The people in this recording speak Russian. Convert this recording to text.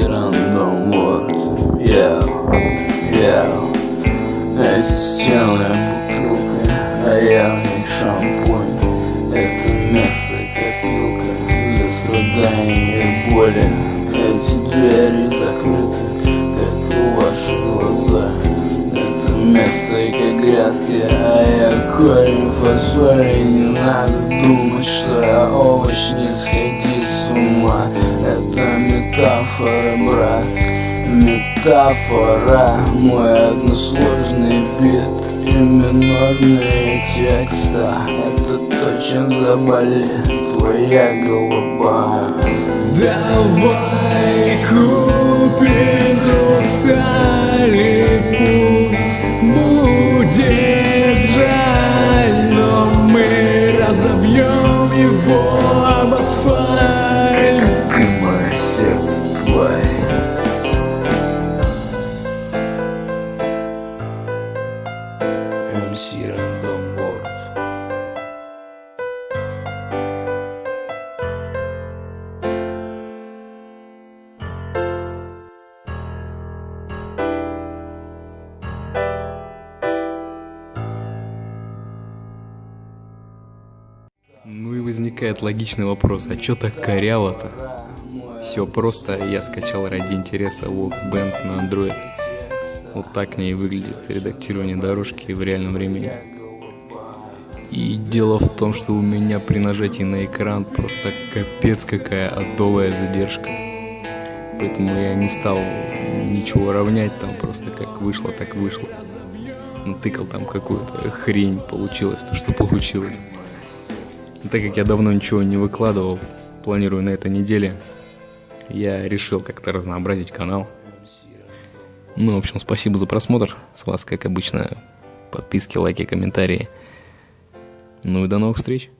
Random World Yeah, yeah Эти стены бутылка, а я них шампунь. Это место копилка для страданий и боли. Эти двери закрыты, как ваши глаза. Это место как грядки, а я корень фасоли Не надо думать, что я овощ, не сходи с ума метафора, брат Метафора, мой односложный бит И минорные текста Это то, чем заболит твоя голова Давай купим хрусталь пусть будет жаль, но мы разобьем его MC Random World Ну и возникает логичный вопрос, а чё так коряво-то? Все просто, я скачал ради интереса Walkband на Android. Вот так мне и выглядит редактирование дорожки в реальном времени. И дело в том, что у меня при нажатии на экран просто капец какая адовая задержка. Поэтому я не стал ничего равнять, там просто как вышло, так вышло. Натыкал там какую-то хрень, получилось то, что получилось. Но Так как я давно ничего не выкладывал, планирую на этой неделе, я решил как-то разнообразить канал. Ну, в общем, спасибо за просмотр. С вас, как обычно, подписки, лайки, комментарии. Ну и до новых встреч.